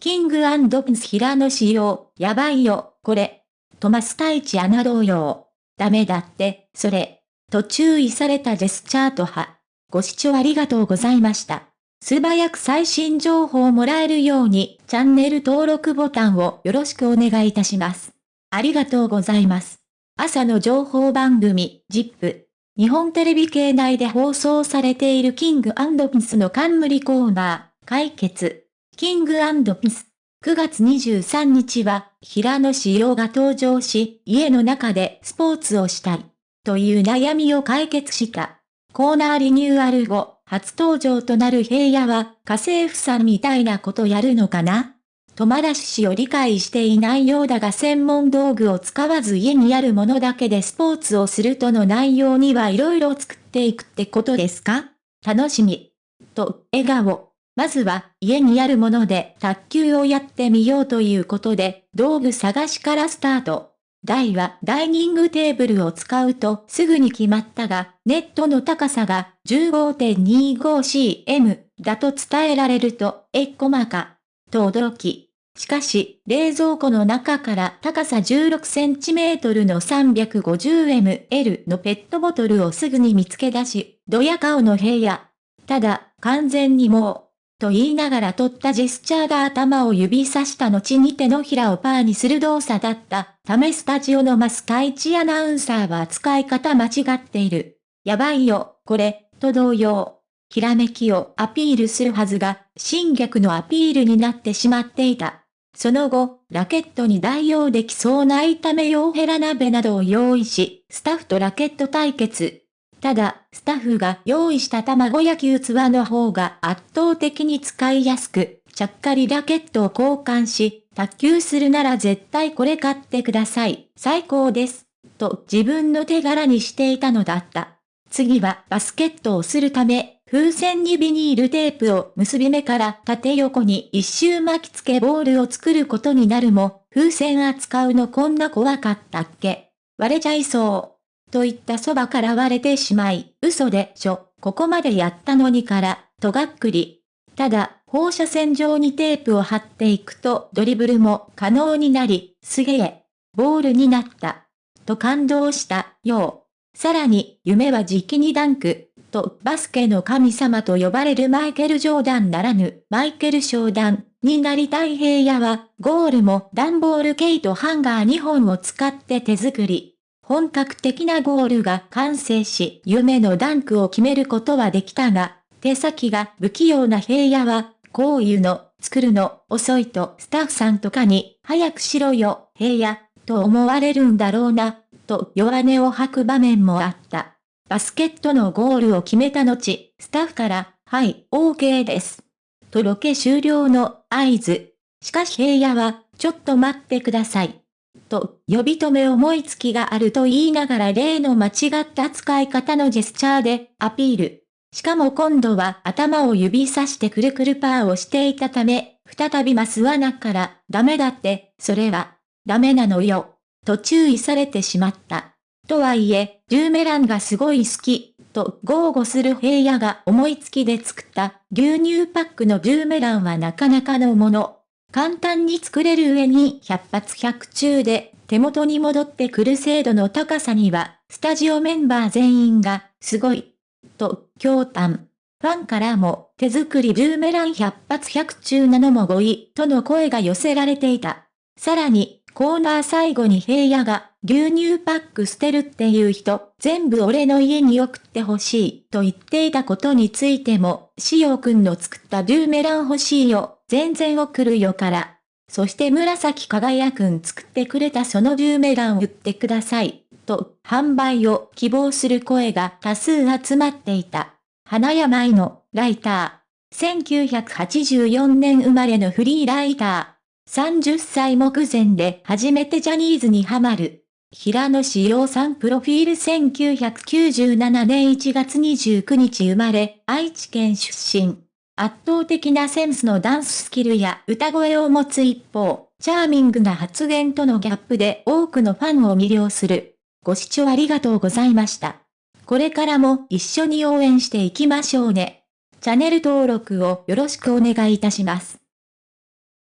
キングピンス平野仕様、やばいよ、これ。トマス太一アナ同様。ダメだって、それ。と注意されたジェスチャート派。ご視聴ありがとうございました。素早く最新情報をもらえるように、チャンネル登録ボタンをよろしくお願いいたします。ありがとうございます。朝の情報番組、ジップ。日本テレビ系内で放送されているキングピスの冠コーナー、解決。キングピス。9月23日は、平野志陽が登場し、家の中でスポーツをしたい。という悩みを解決した。コーナーリニューアル後、初登場となる平野は、家政婦さんみたいなことやるのかな？友達氏を理解していないようだが専門道具を使わず家にあるものだけでスポーツをするとの内容には色々作っていくってことですか？楽しみ。と、笑顔。まずは家にあるもので卓球をやってみようということで、道具探しからスタート。台はダイニングテーブルを使うとすぐに決まったが、ネットの高さが 15.25cm だと伝えられると、えっこまか。と驚き。しかし、冷蔵庫の中から高さ16センチメートルの 350ml のペットボトルをすぐに見つけ出し、ドヤ顔の部屋。ただ、完全にもう、と言いながら取ったジェスチャーが頭を指さした後に手のひらをパーにする動作だった。ためスタジオのマスタイチアナウンサーは使い方間違っている。やばいよ、これ、と同様。ひらめきをアピールするはずが、新逆のアピールになってしまっていた。その後、ラケットに代用できそうな炒め用ヘラ鍋などを用意し、スタッフとラケット対決。ただ、スタッフが用意した卵焼き器の方が圧倒的に使いやすく、ちゃっかりラケットを交換し、卓球するなら絶対これ買ってください。最高です。と自分の手柄にしていたのだった。次はバスケットをするため、風船にビニールテープを結び目から縦横に一周巻き付けボールを作ることになるも、風船扱うのこんな怖かったっけ割れちゃいそう。と言ったそばから割れてしまい、嘘でしょ、ここまでやったのにから、とがっくり。ただ、放射線状にテープを貼っていくとドリブルも可能になり、すげえ、ボールになった。と感動したよう。さらに、夢は時期にダンク。とバスケの神様と呼ばれるマイケル・ジョーダンならぬマイケル・ショーダンになりたい平野はゴールも段ボールケイトハンガー2本を使って手作り。本格的なゴールが完成し夢のダンクを決めることはできたが、手先が不器用な平野は、こういうの、作るの、遅いとスタッフさんとかに、早くしろよ、平野、と思われるんだろうな、と弱音を吐く場面もあった。バスケットのゴールを決めた後、スタッフから、はい、OK です。とロケ終了の合図。しかし平野は、ちょっと待ってください。と、呼び止め思いつきがあると言いながら例の間違った使い方のジェスチャーでアピール。しかも今度は頭を指さしてくるくるパーをしていたため、再びマスナから、ダメだって、それは、ダメなのよ。と注意されてしまった。とはいえ、ジューメランがすごい好き、と豪語する平野が思いつきで作った牛乳パックのジューメランはなかなかのもの。簡単に作れる上に100発100中で手元に戻ってくる精度の高さには、スタジオメンバー全員が、すごい、と、驚嘆。ファンからも、手作りブーメラン100発100中なのも5位、との声が寄せられていた。さらに、コーナー最後に平野が、牛乳パック捨てるっていう人、全部俺の家に送ってほしい、と言っていたことについても、しおくんの作ったブーメラン欲しいよ、全然送るよから。そして紫輝くん作ってくれたそのブーメラン売ってください、と、販売を希望する声が多数集まっていた。花山井の、ライター。1984年生まれのフリーライター。30歳目前で初めてジャニーズにハマる。平野志陽さんプロフィール1997年1月29日生まれ、愛知県出身。圧倒的なセンスのダンススキルや歌声を持つ一方、チャーミングな発言とのギャップで多くのファンを魅了する。ご視聴ありがとうございました。これからも一緒に応援していきましょうね。チャンネル登録をよろしくお願いいたします。